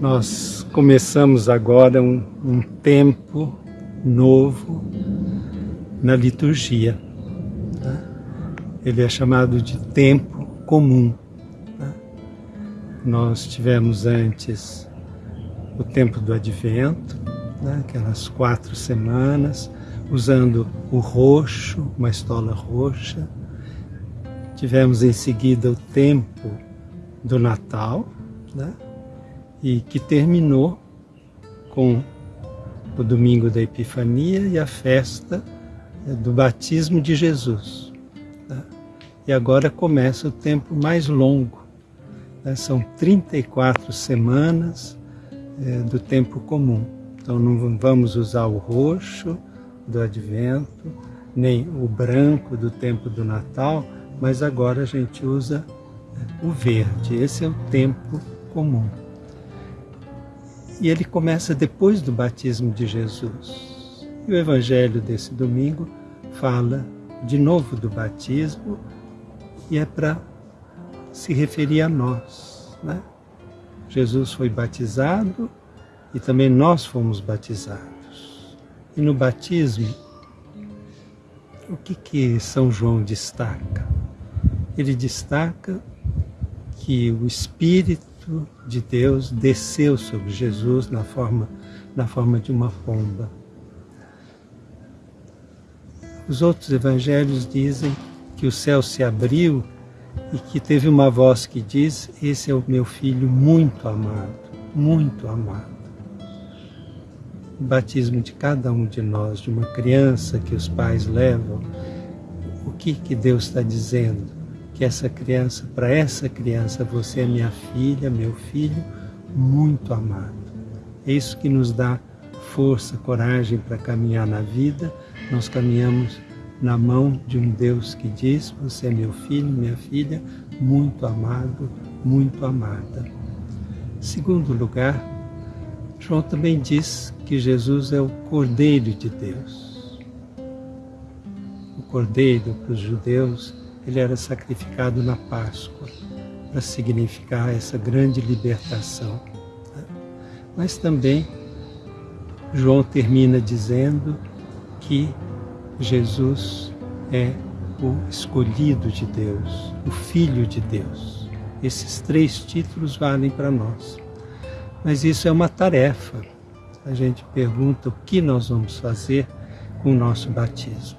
Nós começamos agora um, um tempo novo na liturgia. Tá? Ele é chamado de tempo comum. Tá? Nós tivemos antes o tempo do advento, né? aquelas quatro semanas, usando o roxo, uma estola roxa. Tivemos em seguida o tempo do Natal, né? E que terminou com o domingo da Epifania e a festa eh, do batismo de Jesus. Né? E agora começa o tempo mais longo. Né? São 34 semanas é, do tempo comum. Então não vamos usar o roxo do advento, nem o branco do tempo do Natal, mas agora a gente usa eh, o verde. Esse é o tempo comum. E ele começa depois do batismo de Jesus. E o evangelho desse domingo fala de novo do batismo e é para se referir a nós. Né? Jesus foi batizado e também nós fomos batizados. E no batismo, o que, que São João destaca? Ele destaca que o Espírito Espírito de Deus desceu sobre Jesus na forma, na forma de uma pomba. Os outros evangelhos dizem que o céu se abriu e que teve uma voz que diz: Esse é o meu filho muito amado, muito amado. O batismo de cada um de nós, de uma criança que os pais levam, o que, que Deus está dizendo? Que essa criança, para essa criança, você é minha filha, meu filho, muito amado. É isso que nos dá força, coragem para caminhar na vida. Nós caminhamos na mão de um Deus que diz: Você é meu filho, minha filha, muito amado, muito amada. Segundo lugar, João também diz que Jesus é o Cordeiro de Deus. O Cordeiro para os judeus ele era sacrificado na Páscoa para significar essa grande libertação. Mas também João termina dizendo que Jesus é o escolhido de Deus, o Filho de Deus. Esses três títulos valem para nós. Mas isso é uma tarefa. A gente pergunta o que nós vamos fazer com o nosso batismo.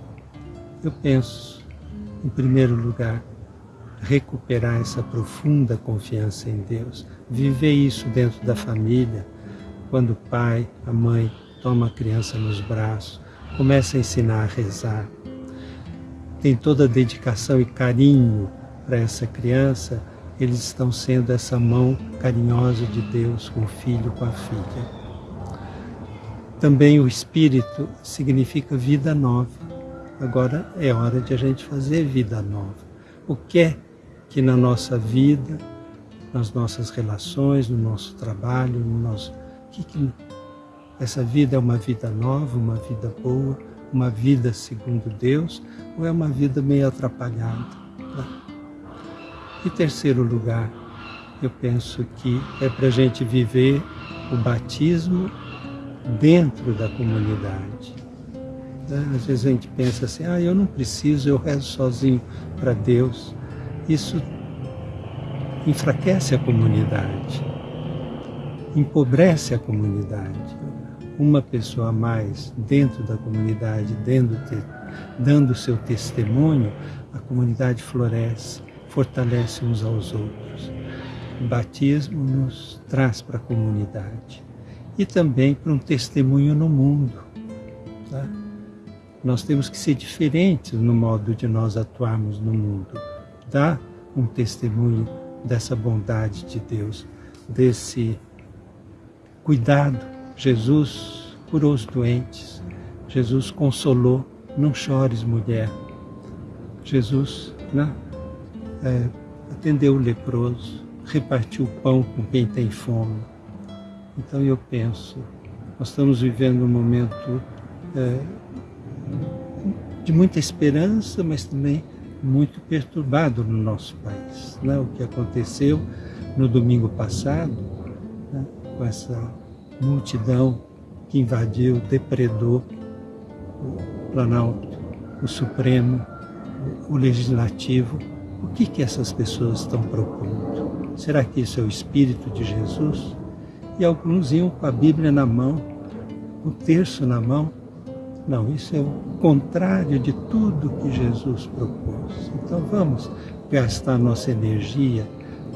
Eu penso, em primeiro lugar, recuperar essa profunda confiança em Deus, viver isso dentro da família, quando o pai, a mãe toma a criança nos braços, começa a ensinar a rezar, tem toda a dedicação e carinho para essa criança, eles estão sendo essa mão carinhosa de Deus com o filho, com a filha. Também o Espírito significa vida nova. Agora é hora de a gente fazer vida nova. O que é que na nossa vida, nas nossas relações, no nosso trabalho, no nosso. Que, que essa vida é uma vida nova, uma vida boa, uma vida segundo Deus, ou é uma vida meio atrapalhada? Né? Em terceiro lugar, eu penso que é para a gente viver o batismo dentro da comunidade. Né? Às vezes a gente pensa assim, ah, eu não preciso, eu rezo sozinho para Deus. Isso enfraquece a comunidade, empobrece a comunidade. Uma pessoa a mais dentro da comunidade, dentro de, dando o seu testemunho, a comunidade floresce, fortalece uns aos outros. O batismo nos traz para a comunidade e também para um testemunho no mundo. Tá? Nós temos que ser diferentes no modo de nós atuarmos no mundo. Dar um testemunho dessa bondade de Deus, desse cuidado. Jesus curou os doentes, Jesus consolou. Não chores, mulher. Jesus né, é, atendeu o leproso, repartiu o pão com quem tem fome. Então eu penso, nós estamos vivendo um momento é, de muita esperança, mas também muito perturbado no nosso país. Né? O que aconteceu no domingo passado, né? com essa multidão que invadiu, depredou o Planalto, o Supremo, o Legislativo. O que, que essas pessoas estão propondo? Será que isso é o Espírito de Jesus? E alguns iam com a Bíblia na mão, o terço na mão. Não, isso é o contrário de tudo que Jesus propôs. Então vamos gastar nossa energia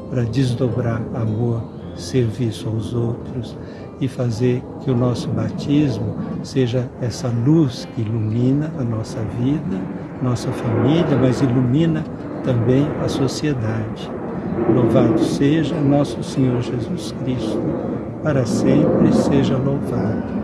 para desdobrar amor, serviço aos outros e fazer que o nosso batismo seja essa luz que ilumina a nossa vida, nossa família, mas ilumina também a sociedade. Louvado seja nosso Senhor Jesus Cristo, para sempre seja louvado.